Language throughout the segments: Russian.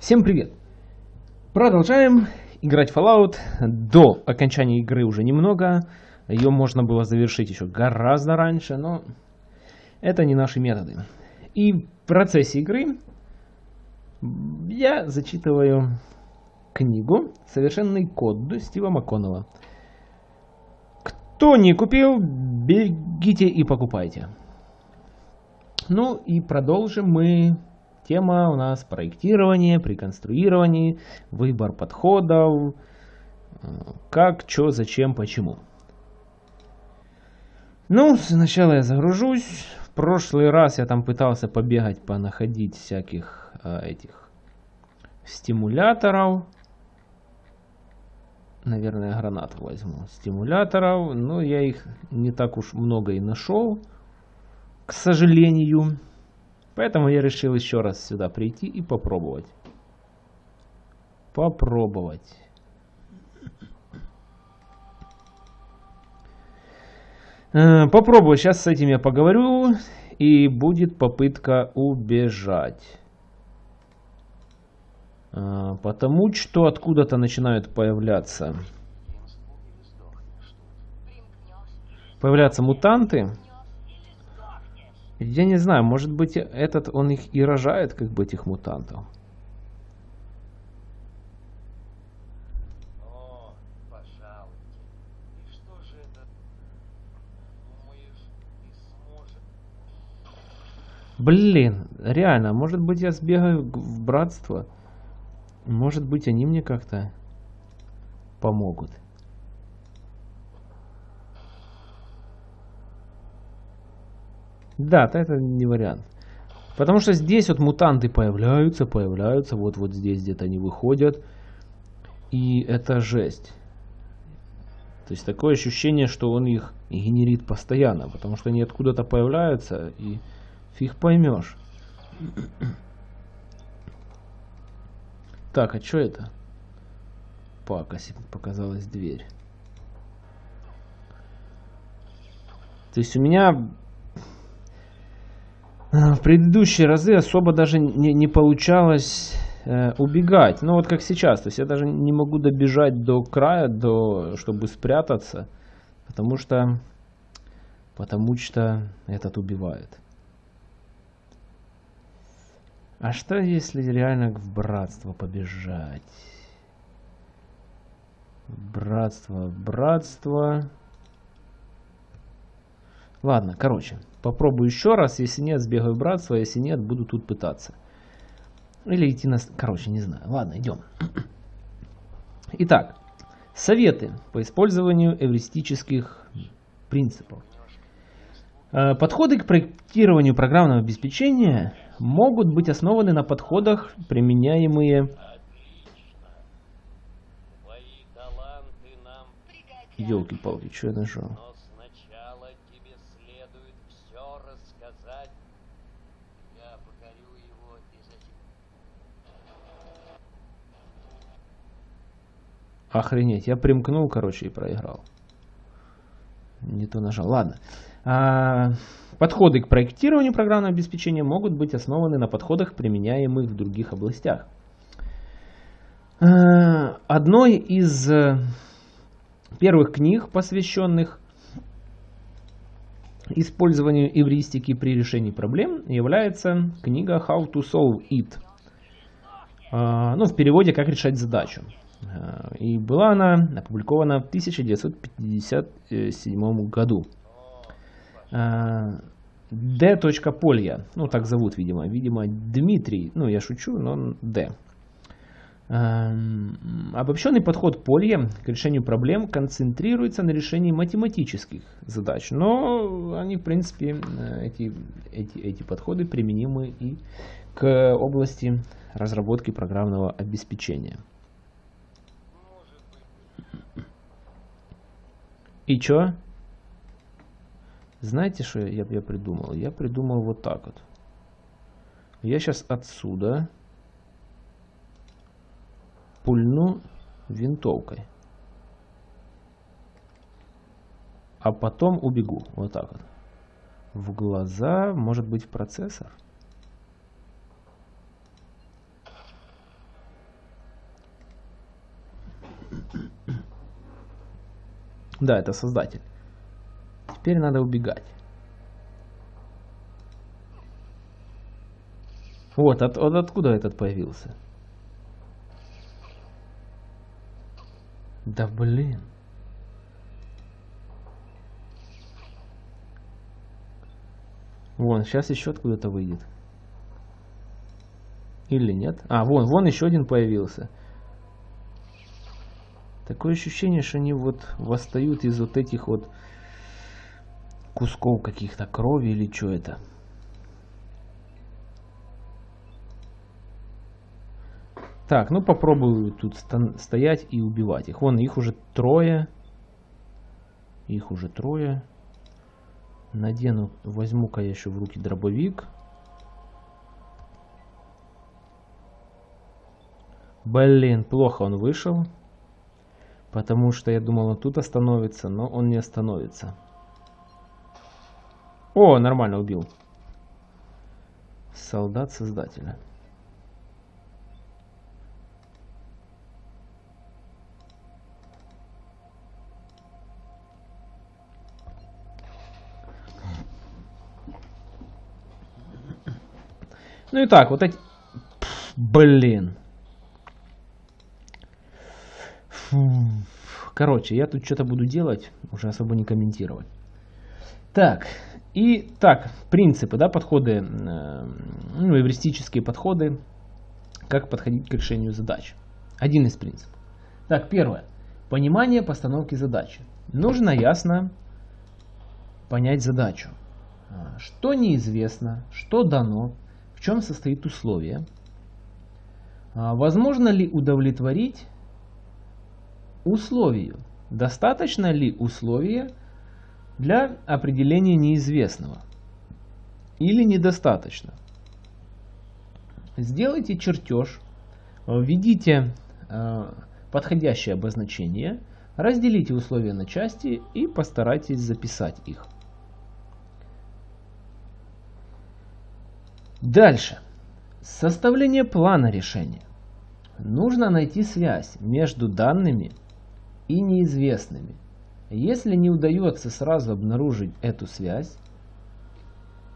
Всем привет! Продолжаем играть Fallout. До окончания игры уже немного. Ее можно было завершить еще гораздо раньше, но это не наши методы. И в процессе игры я зачитываю книгу «Совершенный код» Стива МакКоннелла. Кто не купил, бегите и покупайте. Ну и продолжим мы. Тема у нас проектирование, при выбор подходов, как, что, зачем, почему. Ну, сначала я загружусь. В прошлый раз я там пытался побегать, понаходить всяких э, этих стимуляторов. Наверное, гранат возьму. Стимуляторов. Но я их не так уж много и нашел. К сожалению. Поэтому я решил еще раз сюда прийти и попробовать. Попробовать. Э, попробую. Сейчас с этим я поговорю. И будет попытка убежать. А, потому что откуда-то начинают появляться появляться мутанты. Я не знаю, может быть этот он их и рожает, как бы этих мутантов. Блин, реально, может быть я сбегаю в братство? Может быть, они мне как-то помогут. Да, это не вариант. Потому что здесь вот мутанты появляются, появляются. Вот, вот здесь где-то они выходят. И это жесть. То есть такое ощущение, что он их генерит постоянно. Потому что они откуда-то появляются и фиг поймешь. Так, а что это? Пакоси показалась дверь. То есть у меня в предыдущие разы особо даже не, не получалось э, убегать. Ну вот как сейчас. То есть я даже не могу добежать до края, до, чтобы спрятаться. Потому что, потому что этот убивает. А что если реально в братство побежать? Братство, братство. Ладно, короче, попробую еще раз. Если нет, сбегаю братство. Если нет, буду тут пытаться. Или идти на... Короче, не знаю. Ладно, идем. Итак, советы по использованию эвристических принципов. Э, подходы к проектированию программного обеспечения могут быть основаны на подходах, применяемые Елки-палки, что я нажал? Охренеть, я примкнул, короче, и проиграл. Не то нажал. Ладно. А, подходы к проектированию программного обеспечения могут быть основаны на подходах, применяемых в других областях. А, одной из э, первых книг, посвященных использованию эвристики при решении проблем, является книга How to Solve It. А, ну, в переводе «Как решать задачу». И была она опубликована в 1957 году. D. Полья, ну так зовут, видимо, видимо Дмитрий, ну я шучу, но D. Обобщенный подход Полья к решению проблем концентрируется на решении математических задач, но они, в принципе, эти, эти, эти подходы применимы и к области разработки программного обеспечения. И чё? Знаете, что я, я придумал? Я придумал вот так вот. Я сейчас отсюда пульну винтовкой. А потом убегу. Вот так вот. В глаза, может быть, в процессор. Mm-hmm. Да, это создатель. Теперь надо убегать. Вот, от, от откуда этот появился? Да блин. Вон, сейчас еще откуда-то выйдет. Или нет? А, вон, вон еще один появился. Такое ощущение, что они вот восстают из вот этих вот кусков каких-то крови или что это. Так, ну попробую тут стоять и убивать их. Вон, их уже трое. Их уже трое. Надену, возьму-ка я еще в руки дробовик. Блин, плохо он вышел. Потому что я думал, он тут остановится, но он не остановится. О, нормально убил. Солдат Создателя. Ну и так, вот эти... Блин. Короче, я тут что-то буду делать, уже особо не комментировать. Так, и так, принципы, да, подходы, э, ну, эвристические подходы, как подходить к решению задач. Один из принципов. Так, первое. Понимание постановки задачи. Нужно ясно понять задачу. А, что неизвестно, что дано, в чем состоит условие, а, возможно ли удовлетворить условию. Достаточно ли условия для определения неизвестного? Или недостаточно? Сделайте чертеж, введите э, подходящее обозначение, разделите условия на части и постарайтесь записать их. Дальше. Составление плана решения. Нужно найти связь между данными и неизвестными. Если не удается сразу обнаружить эту связь,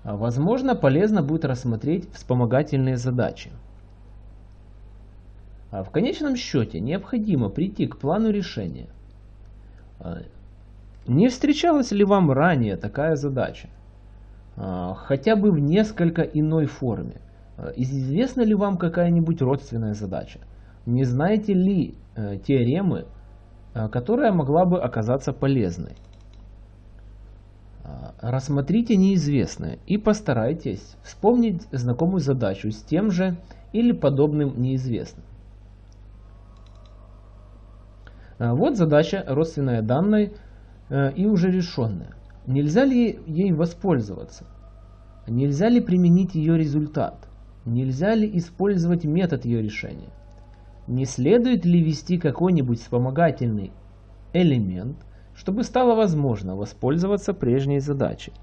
возможно полезно будет рассмотреть вспомогательные задачи. А в конечном счете необходимо прийти к плану решения. А, не встречалась ли вам ранее такая задача? А, хотя бы в несколько иной форме. Известна ли вам какая-нибудь родственная задача? Не знаете ли э, теоремы, которая могла бы оказаться полезной. Э, рассмотрите неизвестное и постарайтесь вспомнить знакомую задачу с тем же или подобным неизвестным. Э, вот задача, родственная данной и уже решенная. Нельзя ли ей воспользоваться? Нельзя ли применить ее результат? Нельзя ли использовать метод ее решения? Не следует ли ввести какой-нибудь вспомогательный элемент, чтобы стало возможно воспользоваться прежней задачей?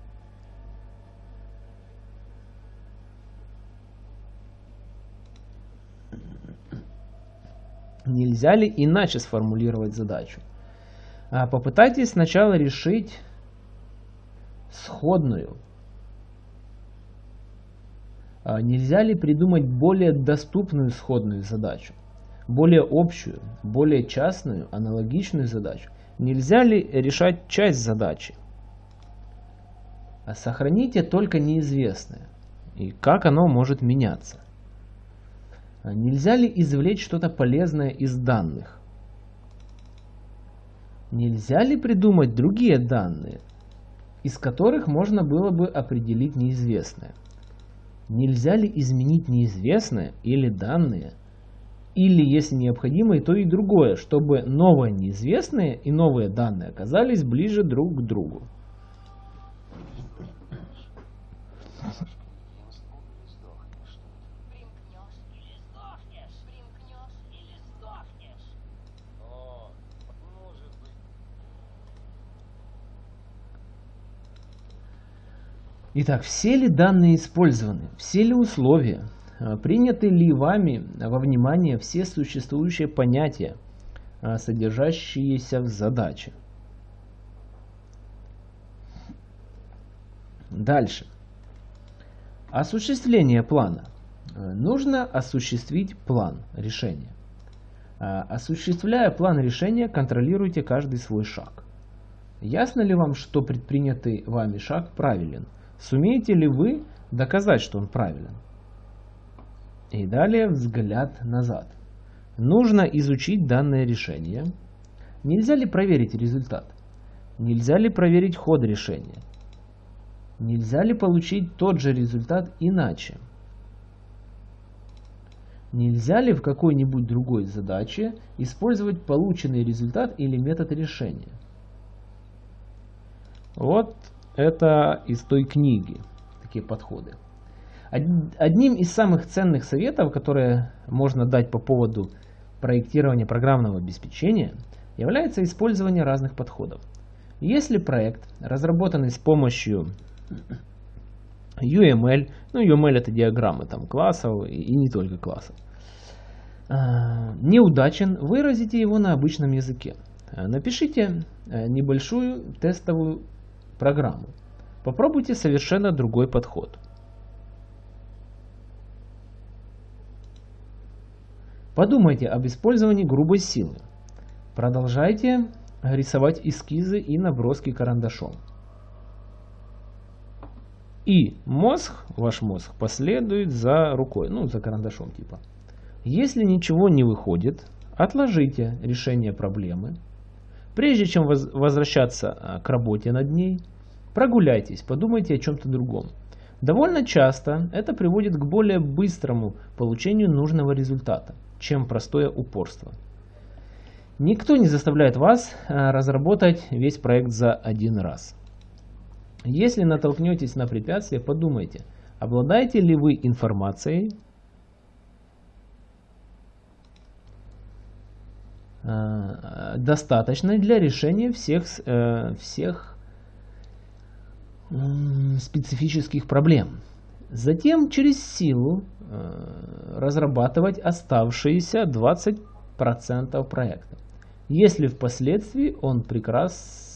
Нельзя ли иначе сформулировать задачу? А попытайтесь сначала решить сходную. А нельзя ли придумать более доступную сходную задачу? Более общую, более частную, аналогичную задачу? Нельзя ли решать часть задачи? А сохраните только неизвестное. И как оно может меняться? А нельзя ли извлечь что-то полезное из данных? Нельзя ли придумать другие данные, из которых можно было бы определить неизвестное? Нельзя ли изменить неизвестное или данные или, если необходимо, и то, и другое, чтобы новое неизвестное и новые данные оказались ближе друг к другу. Итак, все ли данные использованы, все ли условия, приняты ли вами во внимание все существующие понятия, а, содержащиеся в задаче. Дальше. Осуществление плана. Э, нужно осуществить план решения. Э, осуществляя план решения, контролируйте каждый свой шаг. Ясно ли вам, что предпринятый вами шаг правилен? Сумеете ли вы доказать, что он правилен? И далее взгляд назад. Нужно изучить данное решение. Нельзя ли проверить результат? Нельзя ли проверить ход решения? Нельзя ли получить тот же результат иначе? Нельзя ли в какой-нибудь другой задаче использовать полученный результат или метод решения? Вот это из той книги, такие подходы. Одним из самых ценных советов, которые можно дать по поводу проектирования программного обеспечения, является использование разных подходов. Если проект, разработанный с помощью UML, ну UML это диаграммы там классов и не только классов. А, неудачен, выразите его на обычном языке. А, напишите э, небольшую тестовую программу. Попробуйте совершенно другой подход. Подумайте об использовании грубой силы. Продолжайте рисовать эскизы и наброски карандашом. И мозг, ваш мозг, последует за рукой, ну, за карандашом типа. Если ничего не выходит, отложите решение проблемы. Прежде чем возвращаться а, к работе над ней, прогуляйтесь, подумайте о чем-то другом. Довольно часто это приводит к более быстрому получению нужного результата, чем простое упорство. Никто не заставляет вас а, разработать весь проект за один раз. Если натолкнетесь на препятствие, подумайте, обладаете ли вы информацией, э, достаточной для решения всех, э, всех специфических проблем. Затем через силу э, разрабатывать оставшиеся 20% проекта. Если впоследствии он прекрасно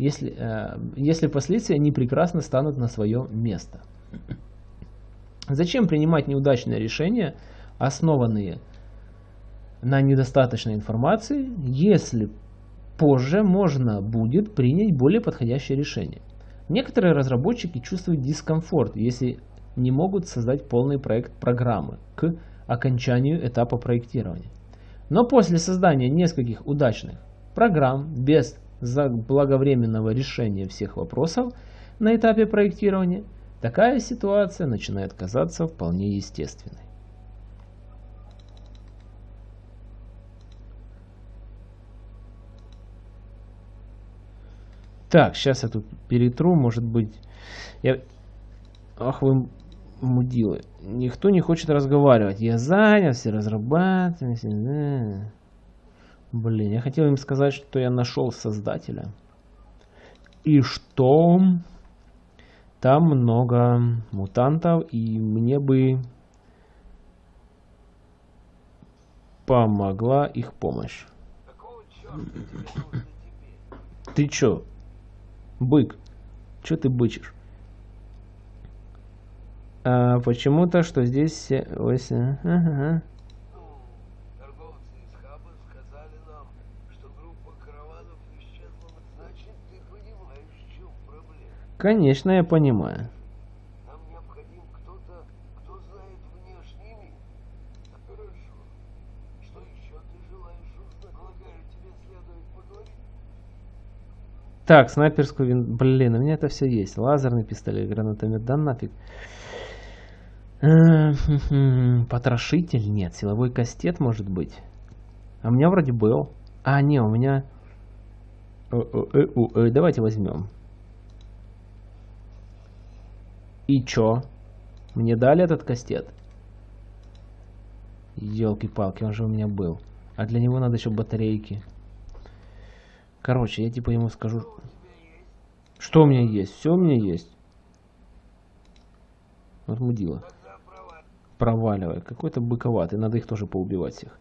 если, э, если последствия они прекрасно станут на свое место. Зачем принимать неудачные решения, основанные на недостаточной информации, если позже можно будет принять более подходящее решение? Некоторые разработчики чувствуют дискомфорт, если не могут создать полный проект программы к окончанию этапа проектирования. Но после создания нескольких удачных программ без заблаговременного решения всех вопросов на этапе проектирования, такая ситуация начинает казаться вполне естественной. Так, сейчас я тут перетру, может быть... Я... Ах вы мудилы. Никто не хочет разговаривать. Я занят, все разрабатываю. Блин, я хотел им сказать, что я нашел создателя. И что там много мутантов, и мне бы помогла их помощь. Ты чё? Бык. Чё ты бычишь? А, Почему-то, что здесь... Ось, ага. Конечно, я понимаю. Нам необходим кто-то, кто знает внешний мир. Хорошо. Что еще ты желаешь узнать? Полагаю, тебе следует поговорить. Так, снайперскую вин... Блин, у меня это все есть. Лазерный пистолет, гранатомет, да нафиг. Потрошитель? Нет. Силовой кастет может быть. А у меня вроде был. А, не, у меня... Э, э, э, давайте возьмем. И чё? Мне дали этот кастет? Елки-палки, он же у меня был. А для него надо еще батарейки. Короче, я типа ему скажу... Что у меня есть? Все у меня есть. Вот мудила проваливай. Какой-то быковатый. Надо их тоже поубивать всех.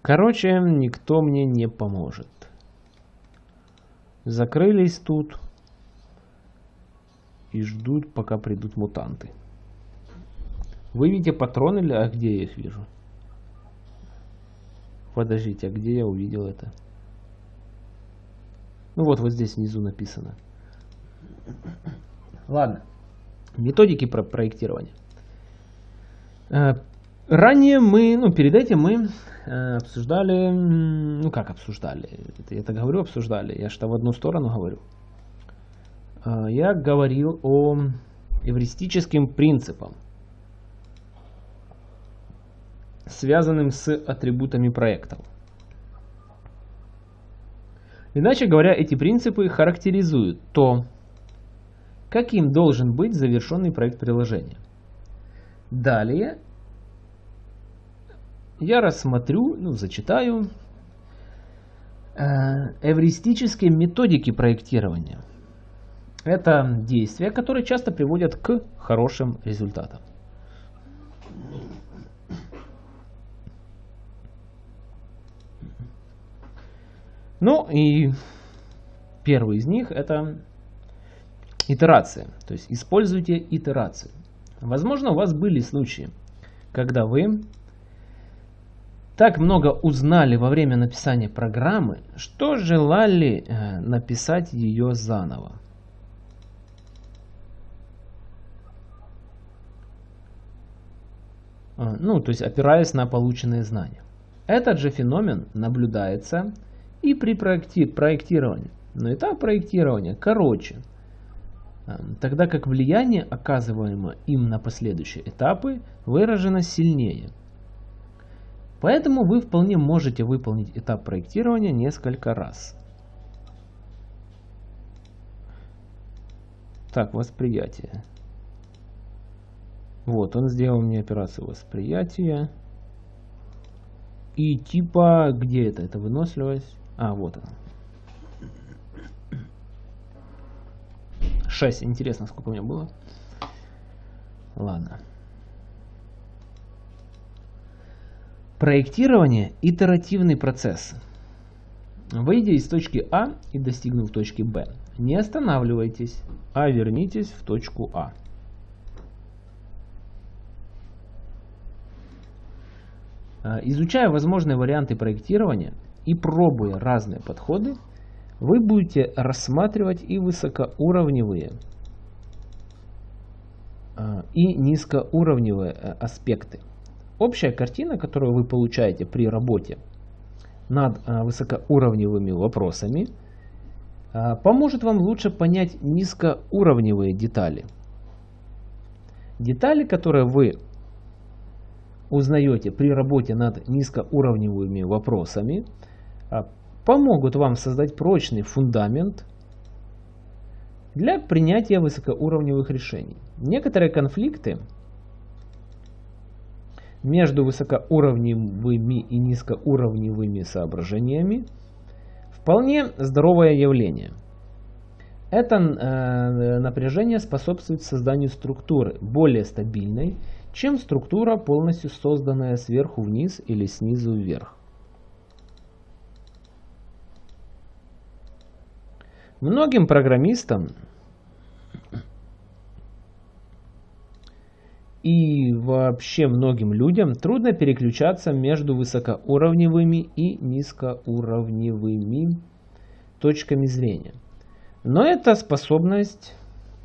Короче, никто мне не поможет. Закрылись тут. И ждут, пока придут мутанты. Вы видите патроны или... А где я их вижу? Подождите, а где я увидел это? Ну вот, вот здесь внизу написано. Ладно. Методики про проектирования. Э, ранее мы, ну перед этим мы э, обсуждали, ну как обсуждали, это я так говорю обсуждали, я что в одну сторону говорю. Э, я говорил о эвристическим принципам, связанным с атрибутами проектов. Иначе говоря, эти принципы характеризуют то, каким должен быть завершенный проект приложения. Далее я рассмотрю, ну, зачитаю э, эвристические методики проектирования. Это действия, которые часто приводят к хорошим результатам. Ну и первый из них это итерация. То есть используйте итерацию. Возможно, у вас были случаи, когда вы так много узнали во время написания программы, что желали э, написать ее заново. А, ну, то есть опираясь на полученные знания. Этот же феномен наблюдается и при проекти проектировании. Но этап проектирования короче, тогда как влияние, оказываемое им на последующие этапы, выражено сильнее. Поэтому вы вполне можете выполнить этап проектирования несколько раз. Так, восприятие. Вот, он сделал мне операцию восприятия. И типа, где это? Это выносливость. А, вот она. 6. Интересно, сколько у меня было. Ладно. Проектирование – итеративный процесс. Выйдя из точки А и достигнув точки Б, не останавливайтесь, а вернитесь в точку А. а изучая возможные варианты проектирования, и пробуя разные подходы, вы будете рассматривать и высокоуровневые, а, и низкоуровневые э, аспекты. Общая картина, которую вы получаете при работе над а, высокоуровневыми вопросами, а, поможет вам лучше понять низкоуровневые детали. Детали, которые вы узнаете при работе над низкоуровневыми вопросами, помогут вам создать прочный фундамент для принятия высокоуровневых решений. Некоторые конфликты между высокоуровневыми и низкоуровневыми соображениями вполне здоровое явление. Это э, напряжение способствует созданию структуры более стабильной, чем структура, полностью созданная сверху вниз или снизу вверх. Многим программистам и вообще многим людям трудно переключаться между высокоуровневыми и низкоуровневыми точками зрения. Но эта способность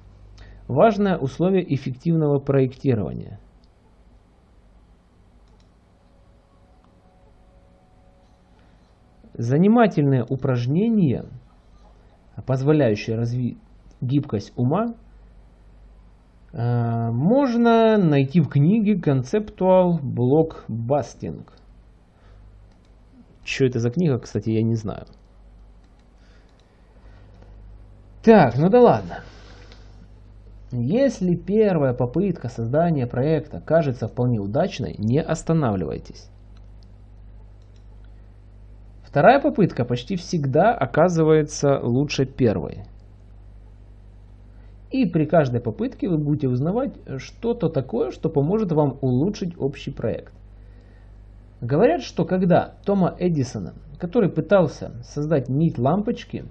– важное условие эффективного проектирования. Занимательные упражнения – позволяющие развить гибкость ума, э, можно найти в книге Conceptual Blockbusting. Что это за книга, кстати, я не знаю. Так, ну да ладно. Если первая попытка создания проекта кажется вполне удачной, не останавливайтесь. Вторая попытка почти всегда оказывается лучше первой. И при каждой попытке вы будете узнавать что-то такое, что поможет вам улучшить общий проект. Говорят, что когда Тома Эдисона, который пытался создать нить лампочки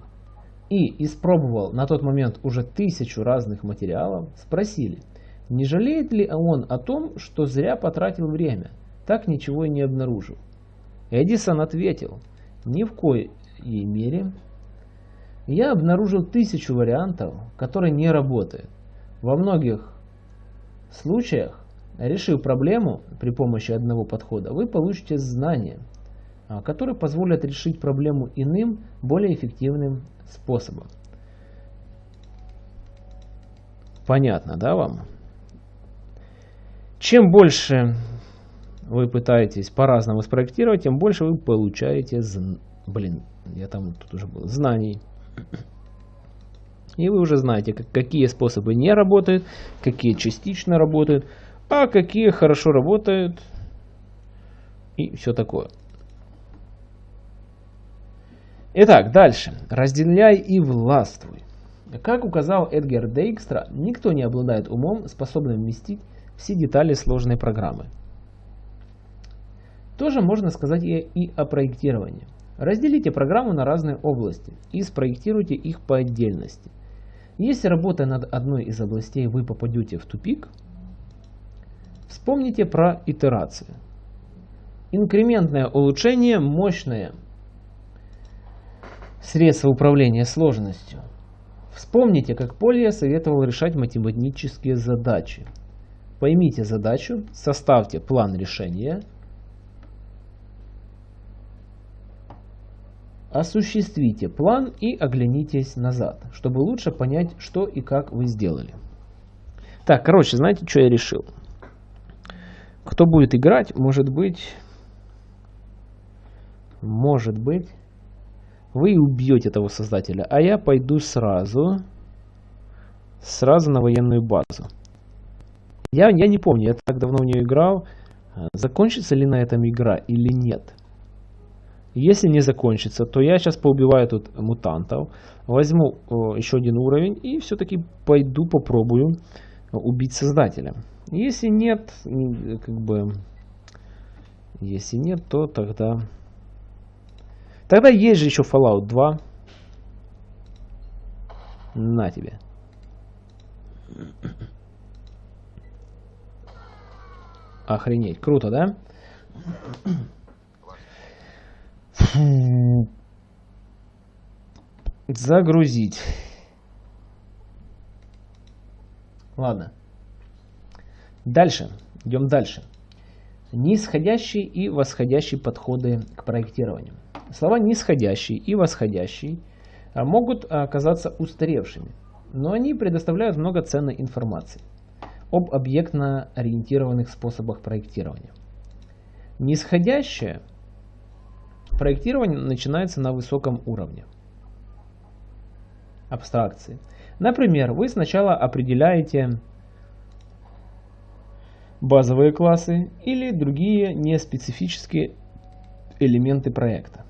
и испробовал на тот момент уже тысячу разных материалов, спросили, не жалеет ли он о том, что зря потратил время, так ничего и не обнаружил. Эдисон ответил, ни в коей мере. Я обнаружил тысячу вариантов, которые не работают. Во многих случаях Решив проблему при помощи одного подхода, вы получите знания, а, которые позволят решить проблему иным, более эффективным способом. Понятно, да, вам? Чем больше вы пытаетесь по-разному спроектировать, тем больше вы получаете, блин, я там тут уже был, знаний. И вы уже знаете, какие способы не работают, какие частично работают а какие хорошо работают и все такое. Итак, дальше. Разделяй и властвуй. Как указал Эдгар Дейкстра, никто не обладает умом, способным вместить все детали сложной программы. Тоже можно сказать и о проектировании. Разделите программу на разные области и спроектируйте их по отдельности. Если работая над одной из областей вы попадете в тупик – Вспомните про итерации. Инкрементное улучшение – мощное средство управления сложностью. Вспомните, как Полья советовал решать математические задачи. Поймите задачу, составьте план решения, осуществите план и оглянитесь назад, чтобы лучше понять, что и как вы сделали. Так, короче, знаете, что я решил? Кто будет играть, может быть, может быть, вы убьете того создателя, а я пойду сразу, сразу на военную базу. Я, я не помню, я так давно в нее играл, закончится ли на этом игра или нет. Если не закончится, то я сейчас поубиваю тут мутантов, возьму о, еще один уровень и все-таки пойду попробую убить создателя. Если нет, как бы, если нет, то тогда... Тогда есть же еще Fallout 2. На тебе. Охренеть. Круто, да? Загрузить. Ладно. Дальше, идем дальше. Нисходящий и восходящий подходы к проектированию. Слова нисходящий и восходящий а, могут оказаться устаревшими, но они предоставляют много ценной информации об объектно-ориентированных способах проектирования. Нисходящее проектирование начинается на высоком уровне абстракции. Например, вы сначала определяете базовые классы или другие неспецифические элементы проекта.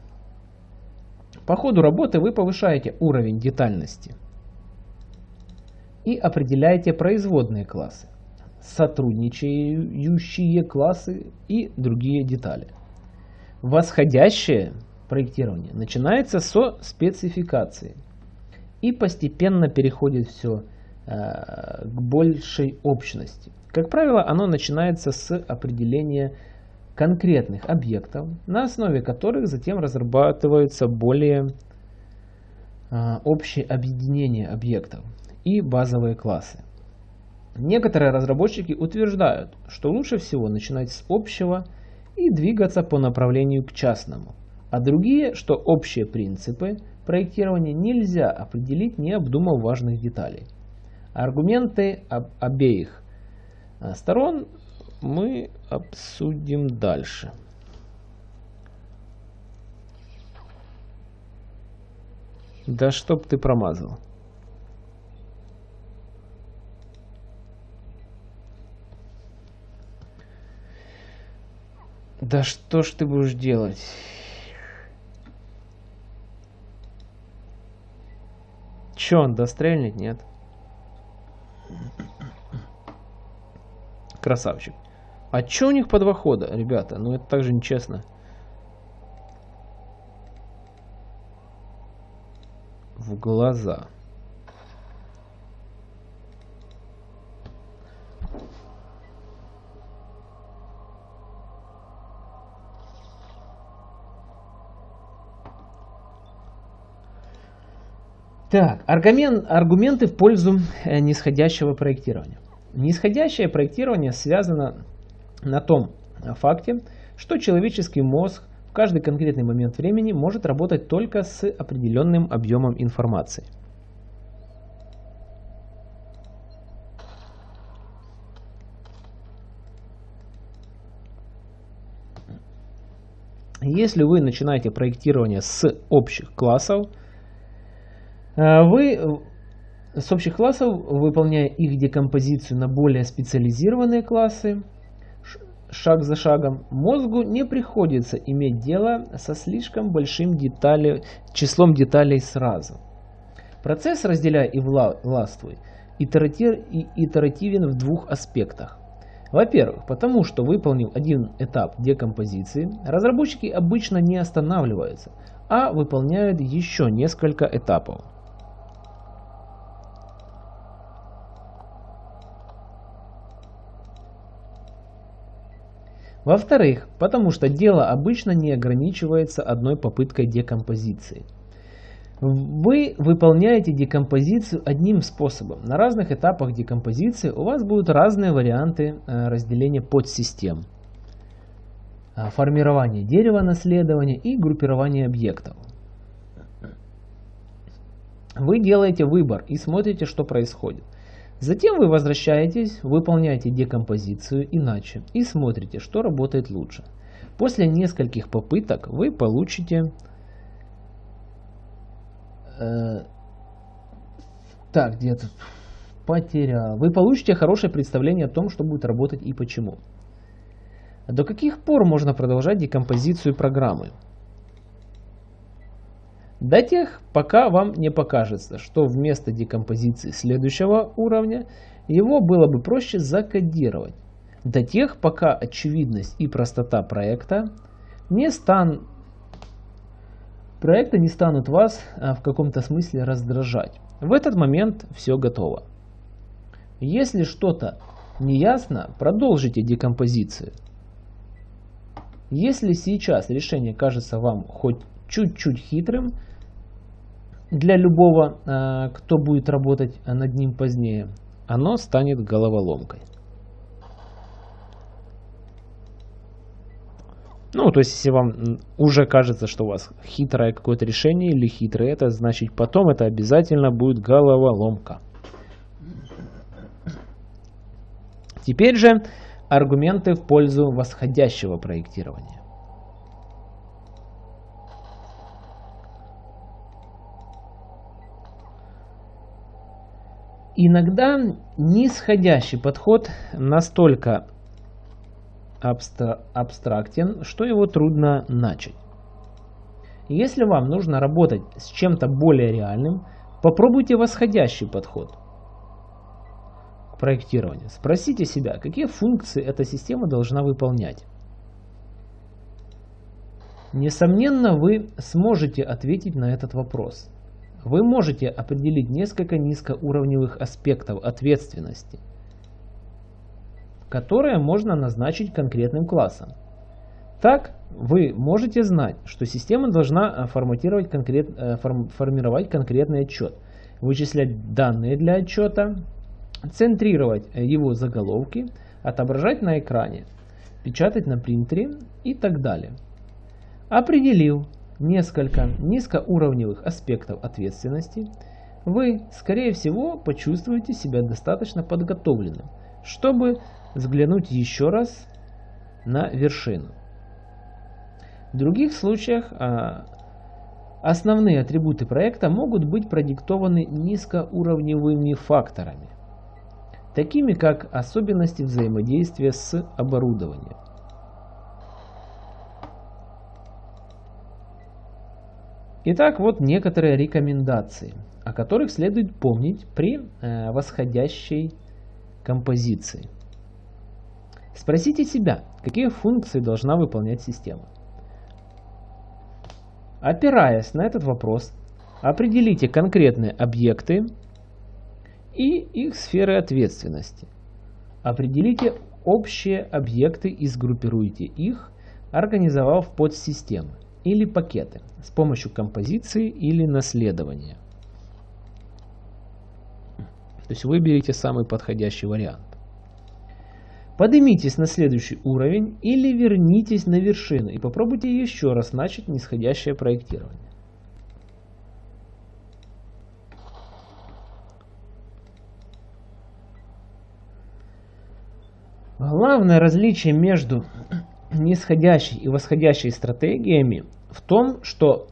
По ходу работы вы повышаете уровень детальности и определяете производные классы, сотрудничающие классы и другие детали. Восходящее проектирование начинается со спецификации и постепенно переходит все э, к большей общности. Как правило, оно начинается с определения конкретных объектов, на основе которых затем разрабатываются более а, общие объединения объектов и базовые классы. Некоторые разработчики утверждают, что лучше всего начинать с общего и двигаться по направлению к частному, а другие, что общие принципы проектирования нельзя определить, не обдумав важных деталей. Аргументы об обеих а сторон мы обсудим дальше. Да чтоб ты промазал. Да что ж ты будешь делать? Че, он дострельнет? Нет. Красавчик. А что у них по два хода, ребята? Ну это также нечестно. В глаза. Так, аргумент, аргументы в пользу э, нисходящего проектирования. Нисходящее проектирование связано на том факте, что человеческий мозг в каждый конкретный момент времени может работать только с определенным объемом информации. Если вы начинаете проектирование с общих классов, Э, вы э, с общих классов, выполняя их декомпозицию на более специализированные классы, шаг за шагом, мозгу не приходится иметь дело со слишком большим детали, числом деталей сразу. Процесс «разделяй и властвуй» итеративен в двух аспектах. Во-первых, потому что выполнив один этап декомпозиции, разработчики обычно не останавливаются, а выполняют еще несколько этапов. Во-вторых, потому что дело обычно не ограничивается одной попыткой декомпозиции. Вы выполняете декомпозицию одним способом. На разных этапах декомпозиции у вас будут разные варианты э, разделения подсистем. Э, формирование дерева наследования и группирование объектов. Вы делаете выбор и смотрите, что происходит. Затем вы возвращаетесь, выполняете декомпозицию иначе и смотрите, что работает лучше. После нескольких попыток вы получите... Э, так, где тут? Потерял. Вы получите хорошее представление о том, что будет работать и почему. До каких пор можно продолжать декомпозицию программы? До тех, пока вам не покажется, что вместо декомпозиции следующего уровня его было бы проще закодировать. До тех, пока очевидность и простота проекта не, стан... проекта не станут вас а, в каком-то смысле раздражать. В этот момент все готово. Если что-то неясно, продолжите декомпозицию. Если сейчас решение кажется вам хоть чуть-чуть хитрым, для любого, э, кто будет работать над ним позднее, оно станет головоломкой. Ну, то есть, если вам уже кажется, что у вас хитрое какое-то решение или хитрое это, значит потом это обязательно будет головоломка. Теперь же аргументы в пользу восходящего проектирования. Иногда нисходящий подход настолько абстра абстрактен, что его трудно начать. Если вам нужно работать с чем-то более реальным, попробуйте восходящий подход к проектированию. Спросите себя, какие функции эта система должна выполнять. Несомненно, вы сможете ответить на этот вопрос. Вы можете определить несколько низкоуровневых аспектов ответственности, которые можно назначить конкретным классом. Так, вы можете знать, что система должна э, форматировать конкрет, э, формировать конкретный отчет, вычислять данные для отчета, центрировать его заголовки, отображать на экране, печатать на принтере и так далее. Определил, несколько низкоуровневых аспектов ответственности, вы, скорее всего, почувствуете себя достаточно подготовленным, чтобы взглянуть еще раз на вершину. В других случаях а, основные атрибуты проекта могут быть продиктованы низкоуровневыми факторами, такими как особенности взаимодействия с оборудованием. Итак, вот некоторые рекомендации, о которых следует помнить при э, восходящей композиции. Спросите себя, какие функции должна выполнять система. Опираясь на этот вопрос, определите конкретные объекты и их сферы ответственности. Определите общие объекты и сгруппируйте их, организовав подсистемы или пакеты с помощью композиции или наследования. То есть выберите самый подходящий вариант. Поднимитесь на следующий уровень или вернитесь на вершину и попробуйте еще раз начать нисходящее проектирование. Главное различие между нисходящей и восходящей стратегиями в том, что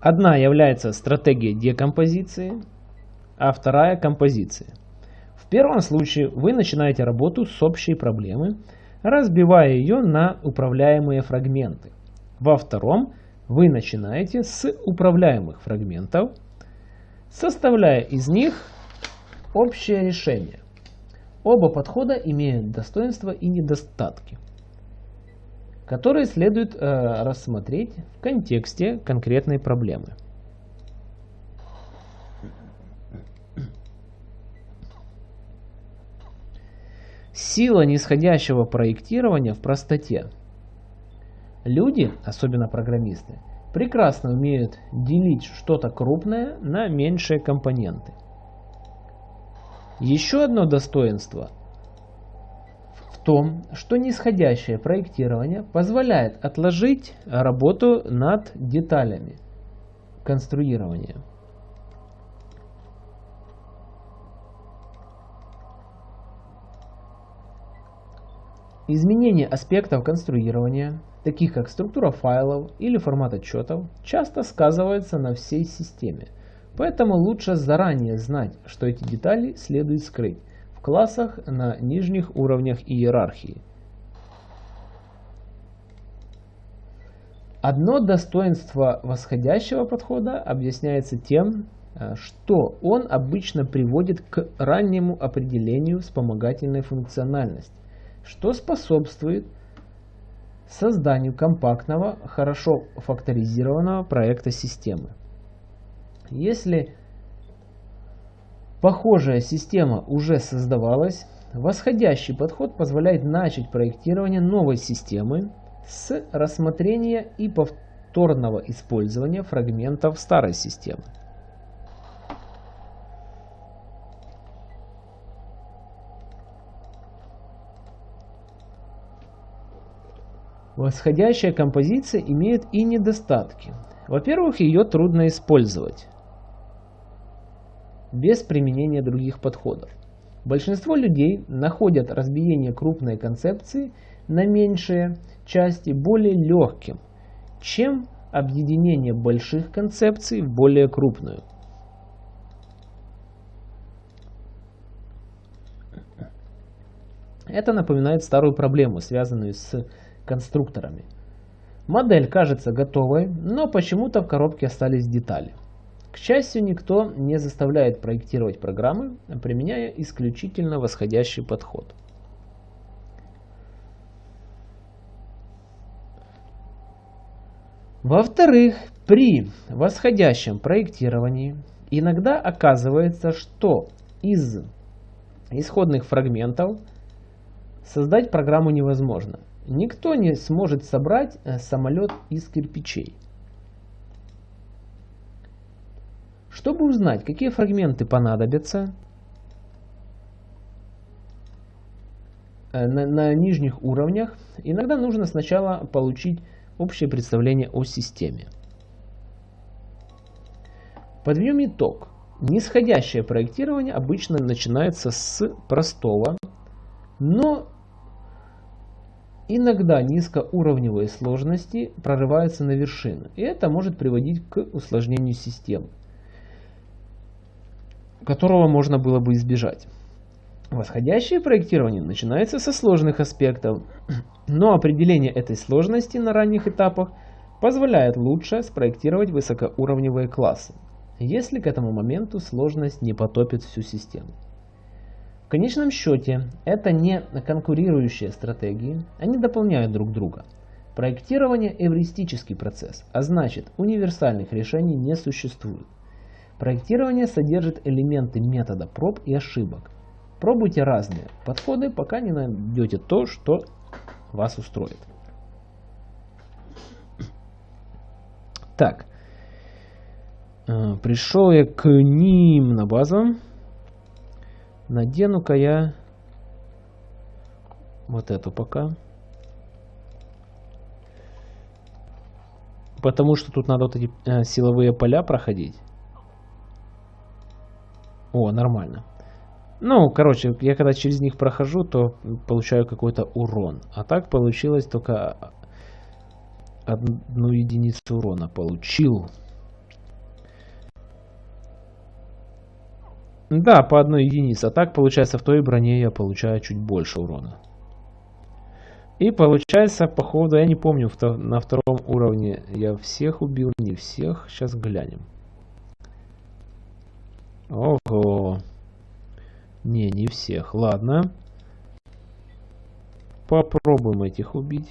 одна является стратегией декомпозиции, а вторая композиция. В первом случае вы начинаете работу с общей проблемы, разбивая ее на управляемые фрагменты. Во втором вы начинаете с управляемых фрагментов, составляя из них общее решение. Оба подхода имеют достоинства и недостатки, которые следует э, рассмотреть в контексте конкретной проблемы. Сила нисходящего проектирования в простоте. Люди, особенно программисты, прекрасно умеют делить что-то крупное на меньшие компоненты. Еще одно достоинство в том, что нисходящее проектирование позволяет отложить работу над деталями конструирования. Изменение аспектов конструирования, таких как структура файлов или формат отчетов, часто сказывается на всей системе – Поэтому лучше заранее знать, что эти детали следует скрыть в классах на нижних уровнях иерархии. Одно достоинство восходящего подхода объясняется тем, э, что он обычно приводит к раннему определению вспомогательной функциональности, что способствует созданию компактного, хорошо факторизированного проекта системы. Если похожая система уже создавалась, восходящий подход позволяет начать проектирование новой системы с рассмотрения и повторного использования фрагментов старой системы. Восходящая композиция имеет и недостатки. Во-первых, ее трудно использовать без применения других подходов. Большинство людей находят разбиение крупной концепции на меньшие части более легким, чем объединение больших концепций в более крупную. Это напоминает старую проблему, связанную с конструкторами. Модель кажется готовой, но почему-то в коробке остались детали. К счастью, никто не заставляет проектировать программы, применяя исключительно восходящий подход. Во-вторых, при восходящем проектировании иногда оказывается, что из исходных фрагментов создать программу невозможно. Никто не сможет собрать э, самолет из кирпичей. Чтобы узнать, какие фрагменты понадобятся э, на, на нижних уровнях, иногда нужно сначала получить общее представление о системе. Подведем итог. Нисходящее проектирование обычно начинается с простого, но иногда низкоуровневые сложности прорываются на вершину, и это может приводить к усложнению системы которого можно было бы избежать. Восходящее проектирование начинается со сложных аспектов, но определение этой сложности на ранних этапах позволяет лучше спроектировать высокоуровневые классы, если к этому моменту сложность не потопит всю систему. В конечном счете, это не конкурирующие стратегии, они дополняют друг друга. Проектирование – эвристический процесс, а значит универсальных решений не существует. Проектирование содержит элементы метода проб и ошибок. Пробуйте разные подходы, пока не найдете то, что вас устроит. Так, э, пришел я к ним на базу. Надену-ка я вот эту пока. Потому что тут надо вот эти э, силовые поля проходить. О, нормально. Ну, короче, я когда через них прохожу, то получаю какой-то урон. А так получилось только одну единицу урона получил. Да, по одной единице. А так, получается, в той броне я получаю чуть больше урона. И получается, походу, я не помню, на втором уровне я всех убил, не всех. Сейчас глянем. Ого. Не, не всех. Ладно. Попробуем этих убить.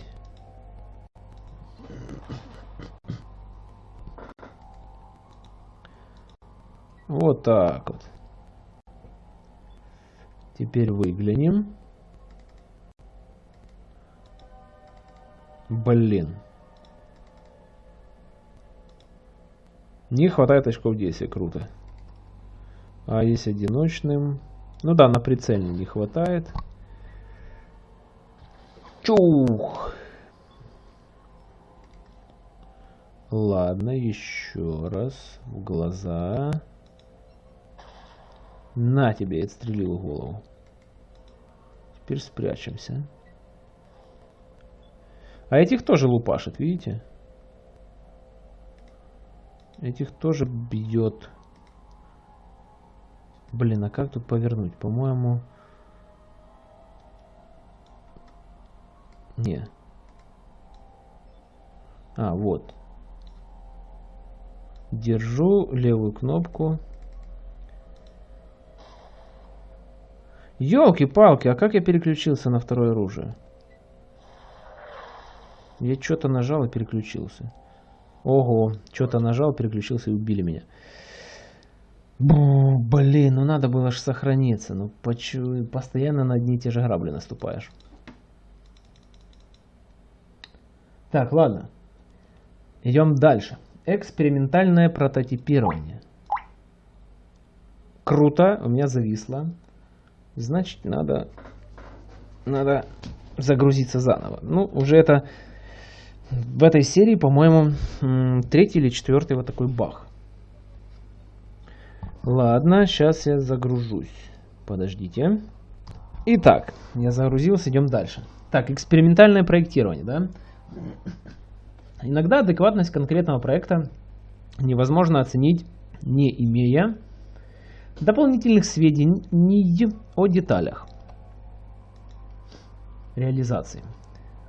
Вот так вот. Теперь выглянем. Блин. Не хватает очков действия, круто. А есть одиночным? Ну да, на прицельный не хватает. Чух! Ладно, еще раз. В глаза. На тебе, я отстрелил голову. Теперь спрячемся. А этих тоже лупашит, видите? Этих тоже бьет. Блин, а как тут повернуть? По-моему... Не. А, вот. Держу левую кнопку. Ёлки-палки, а как я переключился на второе оружие? Я что-то нажал и переключился. Ого, что-то нажал, переключился и убили меня. Бу, блин, ну надо было же сохраниться. Ну почему постоянно на одни и те же грабли наступаешь? Так, ладно. Идем дальше. Экспериментальное прототипирование. Круто, у меня зависло. Значит, надо, надо загрузиться заново. Ну, уже это в этой серии, по-моему, третий или четвертый вот такой бах. Ладно, сейчас я загружусь. Подождите. Итак, я загрузился, идем дальше. Так, экспериментальное проектирование, да? Иногда адекватность конкретного проекта невозможно оценить, не имея дополнительных сведений о деталях реализации.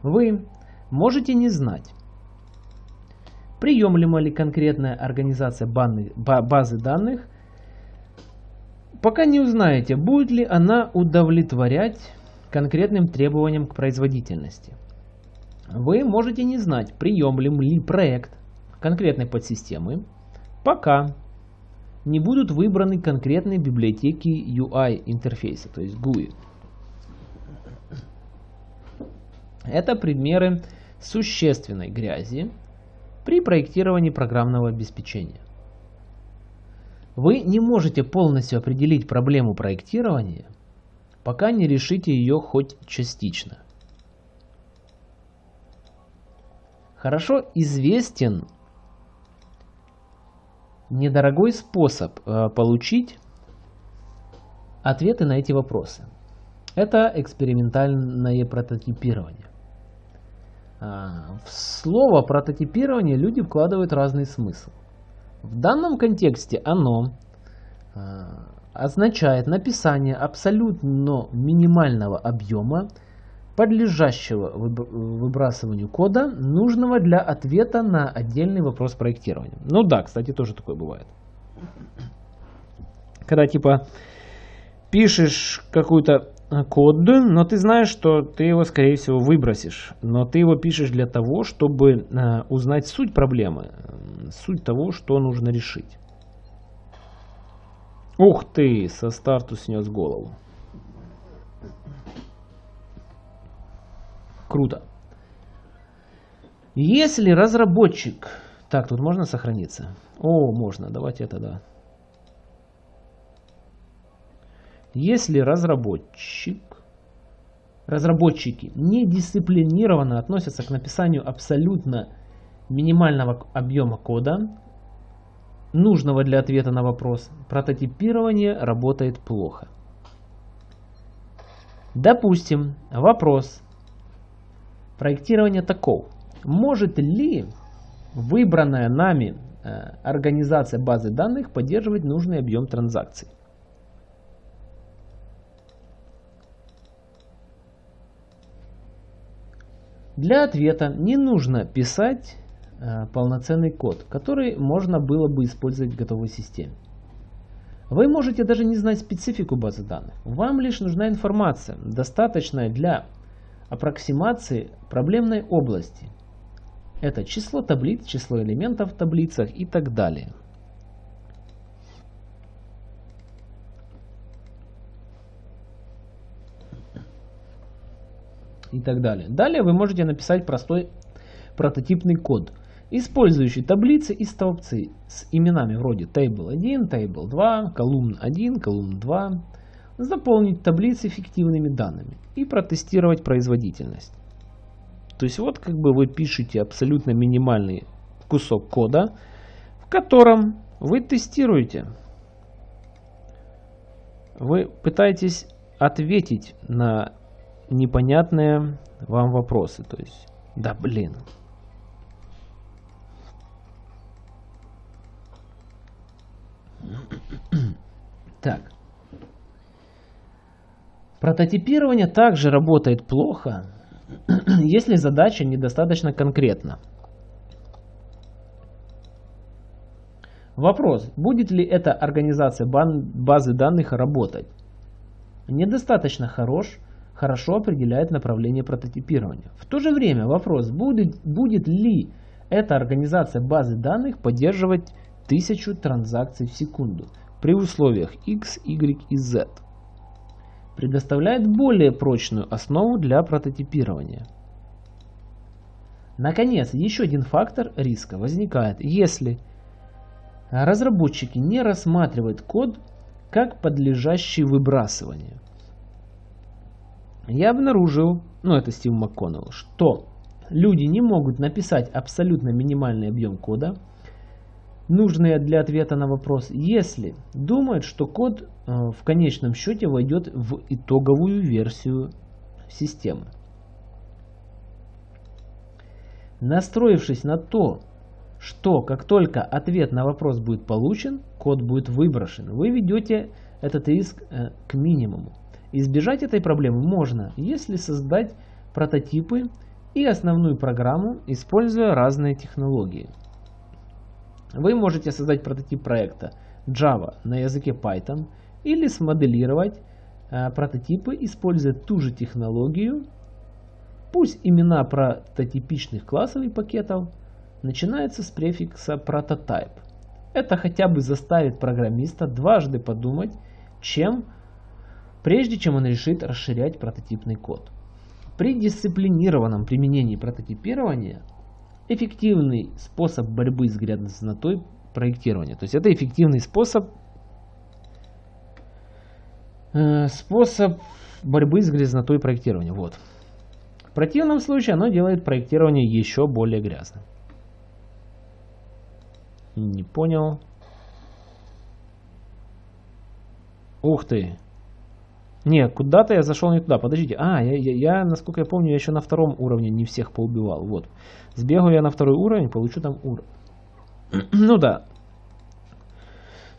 Вы можете не знать, приемлема ли конкретная организация базы данных пока не узнаете, будет ли она удовлетворять конкретным требованиям к производительности. Вы можете не знать, приемлем ли проект конкретной подсистемы, пока не будут выбраны конкретные библиотеки UI интерфейса, то есть GUI. Это примеры существенной грязи при проектировании программного обеспечения. Вы не можете полностью определить проблему проектирования, пока не решите ее хоть частично. Хорошо известен недорогой способ э, получить ответы на эти вопросы. Это экспериментальное прототипирование. А, в слово прототипирование люди вкладывают разный смысл. В данном контексте оно э, означает написание абсолютно минимального объема, подлежащего выбрасыванию кода, нужного для ответа на отдельный вопрос проектирования. Ну да, кстати, тоже такое бывает. Когда типа пишешь какую-то код, но ты знаешь, что ты его, скорее всего, выбросишь. Но ты его пишешь для того, чтобы э, узнать суть проблемы, суть того, что нужно решить. Ух ты, со старту снес голову. Круто. Если разработчик... Так, тут можно сохраниться? О, можно. Давайте это, да. Если разработчик, разработчики недисциплинированно относятся к написанию абсолютно минимального объема кода, нужного для ответа на вопрос, прототипирование работает плохо. Допустим, вопрос проектирования таков. Может ли выбранная нами э, организация базы данных поддерживать нужный объем транзакций? Для ответа не нужно писать э, полноценный код, который можно было бы использовать в готовой системе. Вы можете даже не знать специфику базы данных. Вам лишь нужна информация, достаточная для аппроксимации проблемной области. Это число таблиц, число элементов в таблицах и так далее. И так далее. Далее вы можете написать простой прототипный код, использующий таблицы и столбцы с именами вроде table1, table 2, column 1, column 2, заполнить таблицы фиктивными данными и протестировать производительность. То есть вот как бы вы пишете абсолютно минимальный кусок кода, в котором вы тестируете. Вы пытаетесь ответить на непонятные вам вопросы. То есть, да блин. Так. Прототипирование также работает плохо, если задача недостаточно конкретна. Вопрос, будет ли эта организация базы данных работать? Недостаточно хорош, хорошо определяет направление прототипирования. В то же время вопрос, будет, будет ли эта организация базы данных поддерживать тысячу транзакций в секунду при условиях X, Y и Z, предоставляет более прочную основу для прототипирования. Наконец, еще один фактор риска возникает, если разработчики не рассматривают код как подлежащий выбрасыванию я обнаружил, ну это Стив МакКоннелл, что люди не могут написать абсолютно минимальный объем кода, нужный для ответа на вопрос, если думают, что код э, в конечном счете войдет в итоговую версию системы. Настроившись на то, что как только ответ на вопрос будет получен, код будет выброшен, вы ведете этот риск э, к минимуму. Избежать этой проблемы можно, если создать прототипы и основную программу, используя разные технологии. Вы можете создать прототип проекта Java на языке Python или смоделировать э, прототипы, используя ту же технологию. Пусть имена прототипичных классов и пакетов начинаются с префикса prototype. Это хотя бы заставит программиста дважды подумать, чем прежде чем он решит расширять прототипный код. При дисциплинированном применении прототипирования эффективный способ борьбы с грязнотой проектирования. То есть это эффективный способ э, способ борьбы с грязнотой проектирования. Вот. В противном случае оно делает проектирование еще более грязным. Не понял. Ух ты. Не, куда-то я зашел не туда. Подождите. А, я, я, я, насколько я помню, я еще на втором уровне не всех поубивал. Вот. Сбегаю я на второй уровень, получу там уровень. ну да.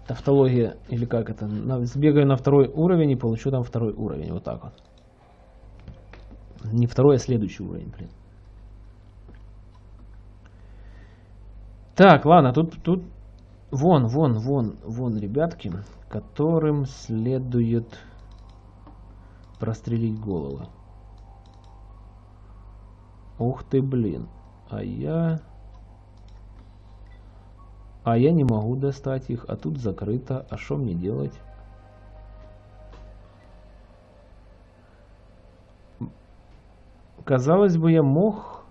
Тавтология, или как это. Сбегаю на второй уровень и получу там второй уровень. Вот так вот. Не второй, а следующий уровень, блин. Так, ладно, тут, тут вон, вон, вон, вон, ребятки, которым следует прострелить головы. Ух ты, блин. А я... А я не могу достать их, а тут закрыто. А что мне делать? Казалось бы, я мог...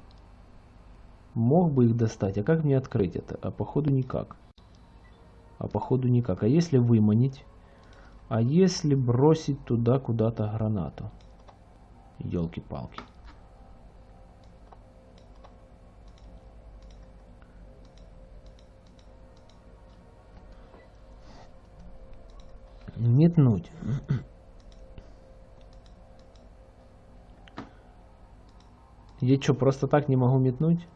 Мог бы их достать. А как мне открыть это? А походу никак. А походу никак. А если выманить? А если бросить туда куда-то гранату? Елки-палки. Метнуть. Я что, просто так не могу метнуть?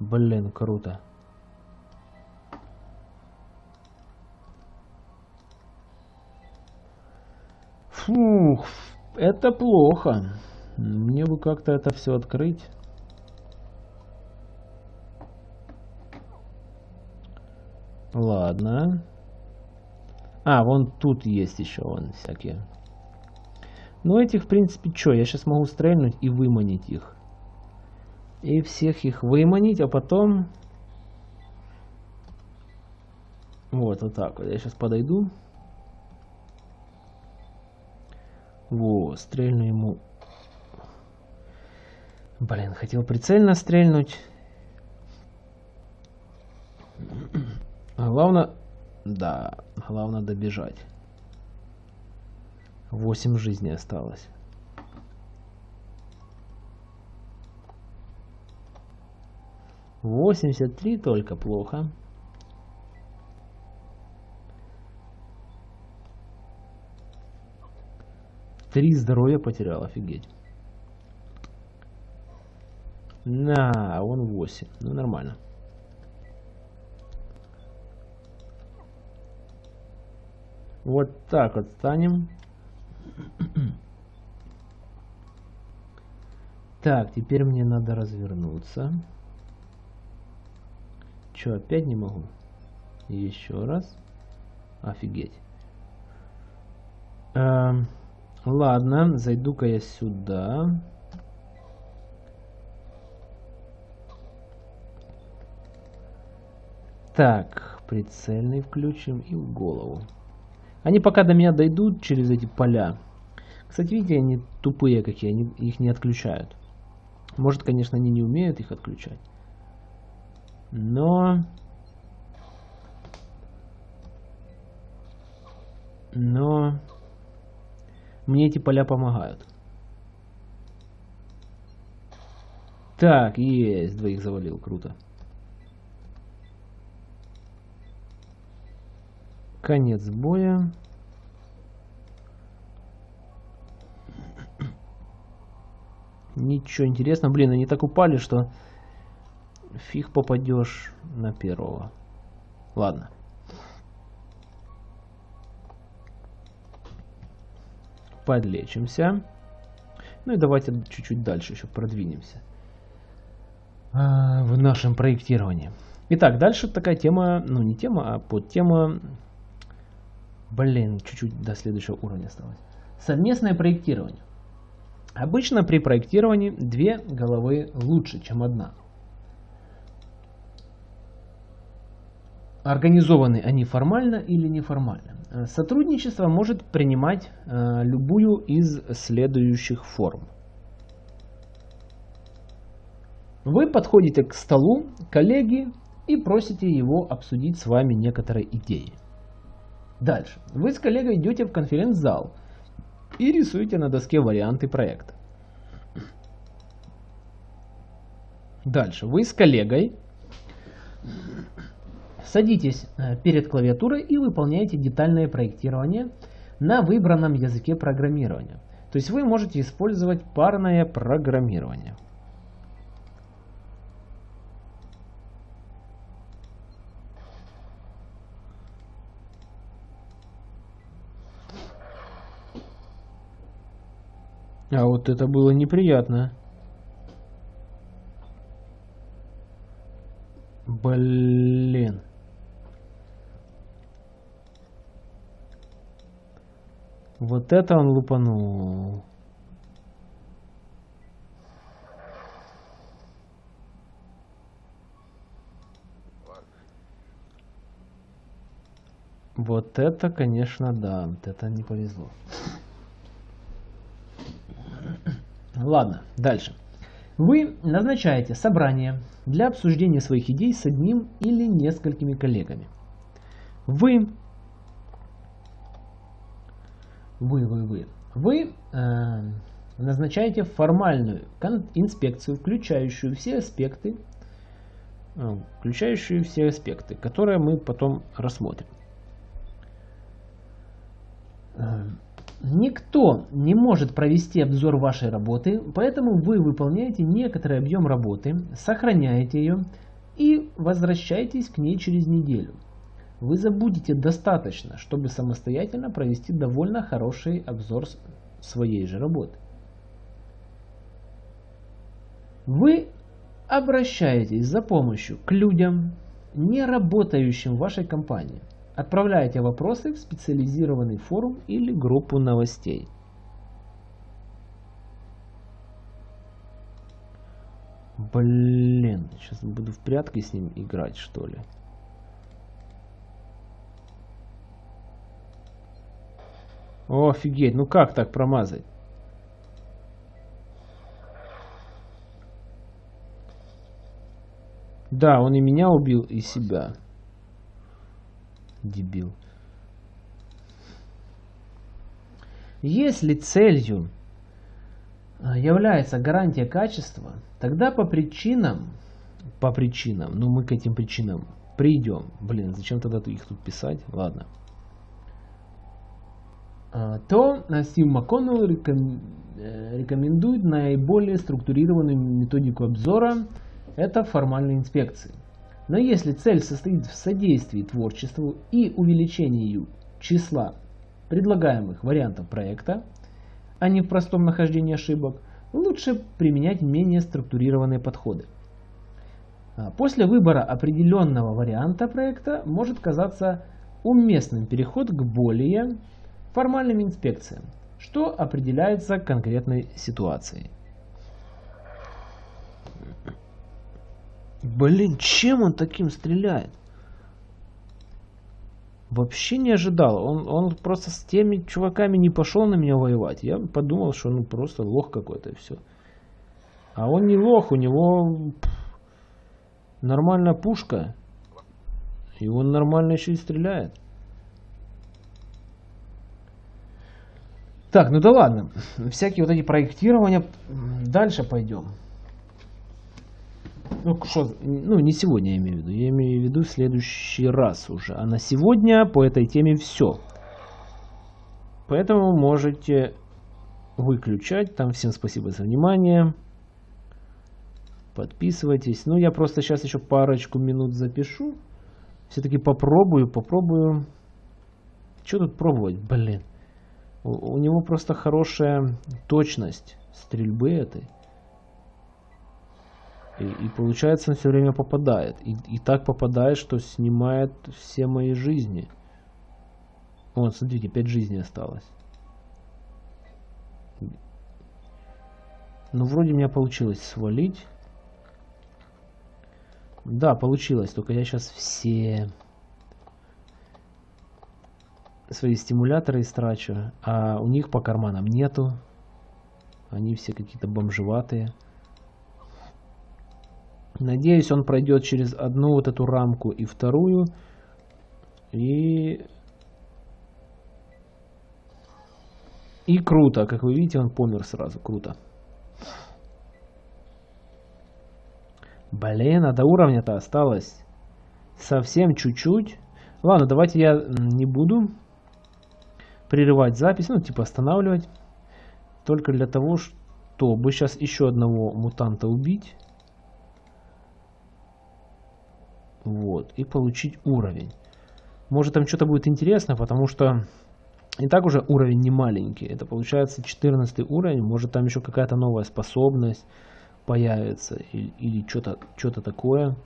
Блин, круто. Фух, это плохо. Мне бы как-то это все открыть. Ладно. А, вон тут есть еще вон всякие. Ну этих, в принципе, что? Я сейчас могу стрельнуть и выманить их. И всех их выманить, а потом... Вот, вот так вот. Я сейчас подойду. Во, стрельну ему. Блин, хотел прицельно стрельнуть. Главное... Да, главное добежать. 8 жизней осталось. Восемьдесят три только плохо. Три здоровья потерял, офигеть. На, он 8. Ну, нормально. Вот так вот станем. Так, теперь мне надо развернуться. Че, опять не могу? Еще раз. Офигеть. Эм, ладно, зайду-ка я сюда. Так, прицельный включим и в голову. Они пока до меня дойдут через эти поля. Кстати, видите, они тупые какие, они их не отключают. Может, конечно, они не умеют их отключать. Но... Но... Мне эти поля помогают. Так, есть, двоих завалил, круто. Конец боя. Ничего интересного. Блин, они так упали, что фиг попадешь на первого. Ладно. Подлечимся. Ну и давайте чуть-чуть дальше еще продвинемся а, в нашем проектировании. Итак, дальше такая тема, ну не тема, а подтема Блин, чуть-чуть до следующего уровня осталось. Совместное проектирование. Обычно при проектировании две головы лучше, чем одна. Организованы они формально или неформально. Сотрудничество может принимать э, любую из следующих форм. Вы подходите к столу коллеги и просите его обсудить с вами некоторые идеи. Дальше. Вы с коллегой идете в конференц-зал и рисуете на доске варианты проекта. Дальше. Вы с коллегой садитесь э, перед клавиатурой и выполняете детальное проектирование на выбранном языке программирования. То есть вы можете использовать парное программирование. А вот это было неприятно. Блин. Вот это он лупанул. Вот это, конечно, да. Вот это не повезло. Ладно, дальше. Вы назначаете собрание для обсуждения своих идей с одним или несколькими коллегами. Вы, вы, вы, вы, вы э, назначаете формальную инспекцию, включающую все аспекты, э, включающую все аспекты, которые мы потом рассмотрим. Э, никто не может провести обзор вашей работы, поэтому вы выполняете некоторый объем работы, сохраняете ее и возвращаетесь к ней через неделю. Вы забудете достаточно, чтобы самостоятельно провести довольно хороший обзор своей же работы. Вы обращаетесь за помощью к людям, не работающим в вашей компании. Отправляете вопросы в специализированный форум или группу новостей. Блин, сейчас буду в прятки с ним играть, что ли. Офигеть, ну как так промазать? Да, он и меня убил, и себя. Дебил. Если целью а, является гарантия качества, тогда по причинам, по причинам, ну мы к этим причинам придем. Блин, зачем тогда их тут писать? Ладно. А, то Стив МакКоннелл э, рекомендует наиболее структурированную методику обзора – это формальные инспекции. Но если цель состоит в содействии творчеству и увеличении числа предлагаемых вариантов проекта, а не в простом нахождении ошибок, лучше применять менее структурированные подходы. А после выбора определенного варианта проекта может казаться уместным переход к более формальным инспекциям, что определяется конкретной ситуацией. Блин, чем он таким стреляет? Вообще не ожидал. Он, он просто с теми чуваками не пошел на меня воевать. Я подумал, что ну просто лох какой-то и все. А он не лох, у него нормальная пушка. И он нормально еще и стреляет. Так, ну да ладно. Всякие вот эти проектирования. Дальше пойдем. Ну, что, ну, не сегодня я имею в виду. Я имею в виду в следующий раз уже. А на сегодня по этой теме все. Поэтому можете выключать. Там всем спасибо за внимание. Подписывайтесь. Ну, я просто сейчас еще парочку минут запишу. Все-таки попробую, попробую. Что тут пробовать, блин. У, него просто хорошая точность стрельбы этой. И, и получается, он все время попадает. И, и так попадает, что снимает все мои жизни. Вот, смотрите, 5 жизней осталось. Ну, вроде у меня получилось свалить. Да, получилось. Только я сейчас все свои стимуляторы истрачу. А у них по карманам нету. Они все какие-то бомжеватые. Надеюсь, он пройдет через одну вот эту рамку и вторую. И... И круто. Как вы видите, он помер сразу. Круто. Блин, а до уровня-то осталось совсем чуть-чуть. Ладно, давайте я не буду прерывать запись, ну, типа останавливать. Только для того, чтобы сейчас еще одного мутанта убить. Вот. И получить уровень. Может там что-то будет интересно, потому что и так уже уровень не маленький. Это получается 14 уровень. Может там еще какая-то новая способность появится. Или, или что-то что, -то, такое.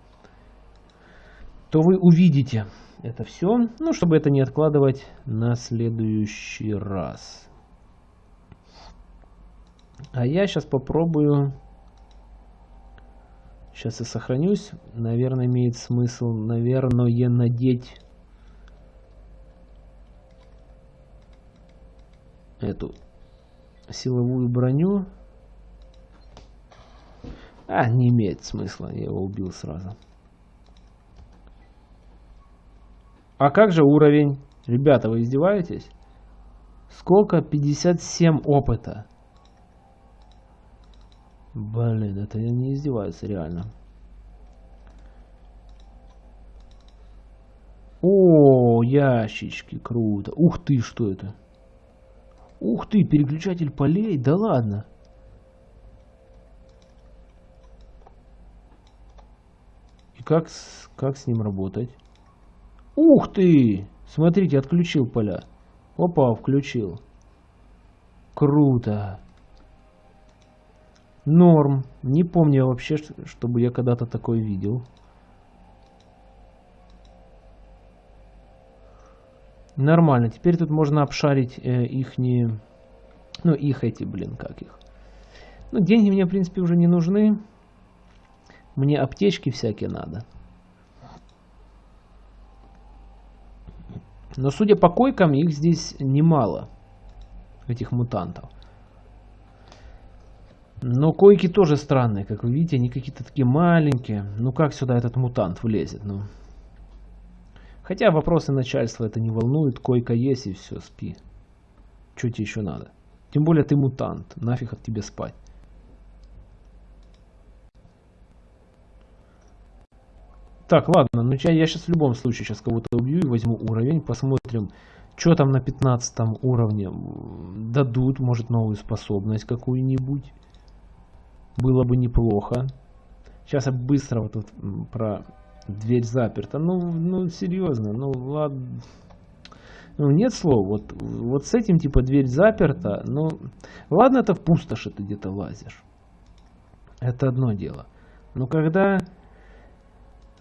то вы увидите это все, ну, чтобы это не откладывать на следующий раз. А я сейчас попробую... Сейчас я сохранюсь. Наверное, имеет смысл, наверное, надеть эту силовую броню. А, не имеет смысла, я его убил сразу. А как же уровень? Ребята, вы издеваетесь? Сколько? 57 опыта. Блин, это не издеваюсь, реально. О, ящички, круто. Ух ты, что это? Ух ты, переключатель полей, да ладно. И как как с ним работать? Ух ты! Смотрите, отключил поля. Опа, включил. Круто. Норм. Не помню вообще, чтобы я когда-то такой видел. Нормально. Теперь тут можно обшарить э, их не... Ну, их эти, блин, как их. Ну, деньги мне, в принципе, уже не нужны. Мне аптечки всякие надо. Но судя по койкам, их здесь немало. Этих мутантов. Но койки тоже странные, как вы видите, они какие-то такие маленькие. Ну как сюда этот мутант влезет? Ну. Хотя вопросы начальства это не волнует, койка есть и все, спи. Что тебе еще надо? Тем более ты мутант, нафиг от тебе спать. Так, ладно, ну я, я сейчас в любом случае сейчас кого-то убью и возьму уровень, посмотрим, что там на 15 уровне дадут, может новую способность какую-нибудь. Было бы неплохо. Сейчас я быстро вот тут про дверь заперта. Ну, ну серьезно, ну ладно. Ну, нет слов. Вот, вот с этим типа дверь заперта. Ну, ладно, это в пустоши ты где-то лазишь. Это одно дело. Но когда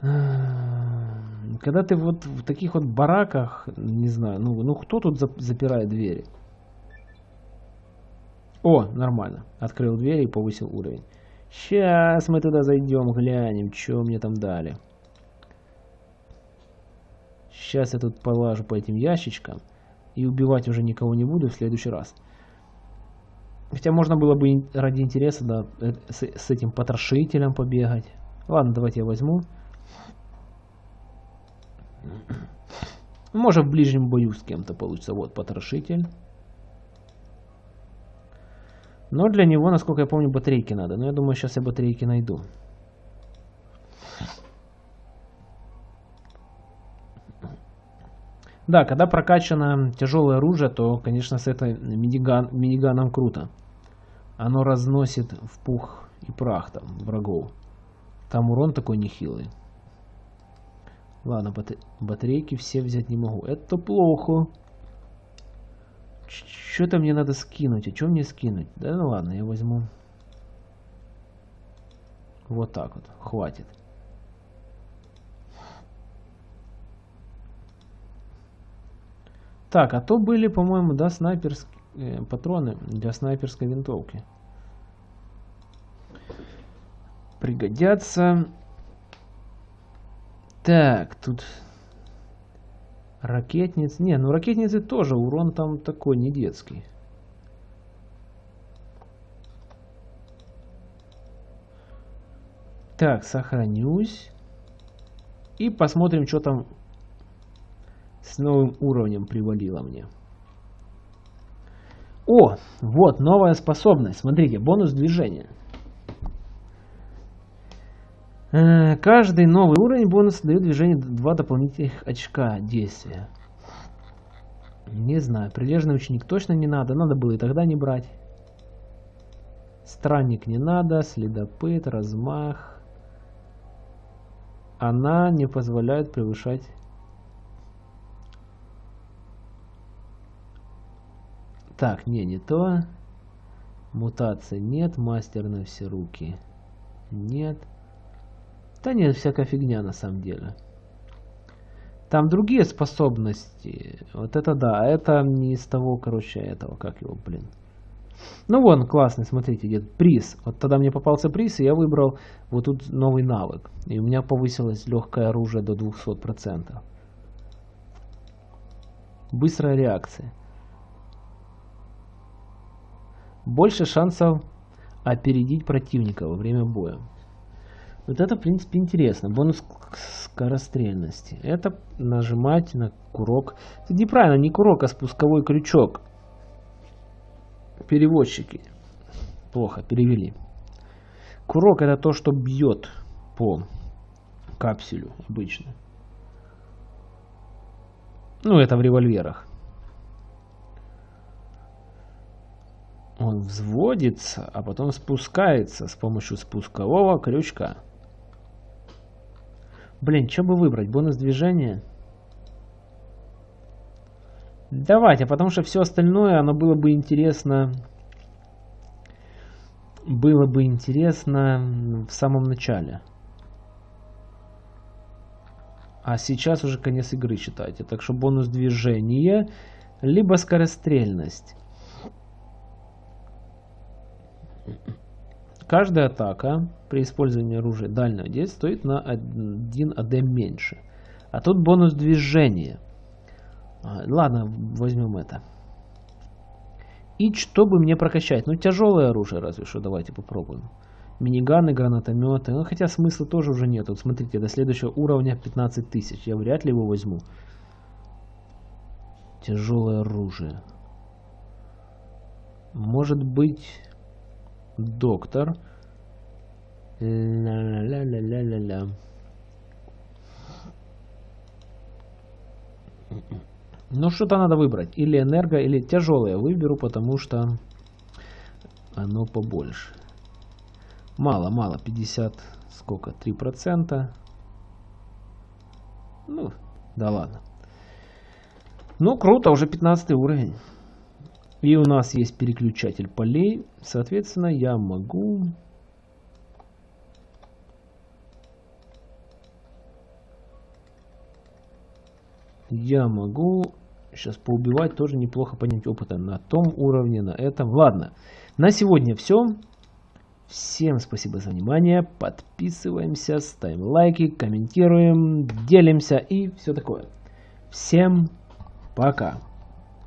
когда ты вот в таких вот бараках, не знаю, ну, ну кто тут запирает двери? О, нормально. Открыл дверь и повысил уровень. Сейчас мы туда зайдем, глянем, что мне там дали. Сейчас я тут полажу по этим ящичкам. И убивать уже никого не буду в следующий раз. Хотя можно было бы ради интереса да, э, с, с этим потрошителем побегать. Ладно, давайте я возьму. Может в ближнем бою с кем-то получится. Вот потрошитель. Но для него, насколько я помню, батарейки надо. Но я думаю, сейчас я батарейки найду. Да, когда прокачано тяжелое оружие, то, конечно, с этой миниган, миниганом круто. Оно разносит в пух и прах там врагов. Там урон такой нехилый. Ладно, батарейки все взять не могу. Это плохо. Что-то мне надо скинуть. А что мне скинуть? Да ну ладно, я возьму. Вот так вот. Хватит. Так, а то были, по-моему, да, снайперские э, патроны для снайперской винтовки. Пригодятся. Так, тут ракетниц. Не, ну ракетницы тоже, урон там такой не детский. Так, сохранюсь. И посмотрим, что там с новым уровнем привалило мне. О, вот новая способность. Смотрите, бонус движения. Э, каждый новый уровень бонус дает движение 2 дополнительных очка действия. Не знаю, прилежный ученик точно не надо, надо было и тогда не брать. Странник не надо, следопыт, размах. Она не позволяет превышать... Так, не, не то. Мутация нет, мастер на все руки. Нет. Да нет, всякая фигня на самом деле. Там другие способности. Вот это да, это не из того, короче, этого, как его, блин. Ну вон, классный, смотрите, где приз. Вот тогда мне попался приз, и я выбрал вот тут новый навык. И у меня повысилось легкое оружие до 200%. Быстрая реакция. Больше шансов опередить противника во время боя. Вот это, в принципе, интересно. Бонус скорострельности. Это нажимать на курок. Это неправильно, не курок, а спусковой крючок. Переводчики. Плохо перевели. Курок это то, что бьет по капсюлю обычно. Ну, это в револьверах. Он взводится, а потом спускается с помощью спускового крючка. Блин, что бы выбрать? Бонус движения? Давайте, потому что все остальное, оно было бы интересно... Было бы интересно в самом начале. А сейчас уже конец игры считайте. Так что бонус движения, либо скорострельность. Каждая атака при использовании оружия дальнего действия стоит на 1 АД меньше. А тут бонус движения. А, ладно, возьмем это. И чтобы мне прокачать? Ну, тяжелое оружие разве что. Давайте попробуем. Миниганы, гранатометы. Ну, хотя смысла тоже уже нет. Вот смотрите, до следующего уровня 15 тысяч. Я вряд ли его возьму. Тяжелое оружие. Может быть доктор. Ля-ля-ля-ля-ля-ля. Ну, что-то надо выбрать. Или энерго, или тяжелое выберу, потому что оно побольше. Мало, мало. 50, сколько? 3%. Ну, да ладно. Ну, круто, уже 15 уровень. И у нас есть переключатель полей. Соответственно, я могу... Я могу сейчас поубивать, тоже неплохо поднять опыта на том уровне, на этом. Ладно, на сегодня все. Всем спасибо за внимание. Подписываемся, ставим лайки, комментируем, делимся и все такое. Всем пока.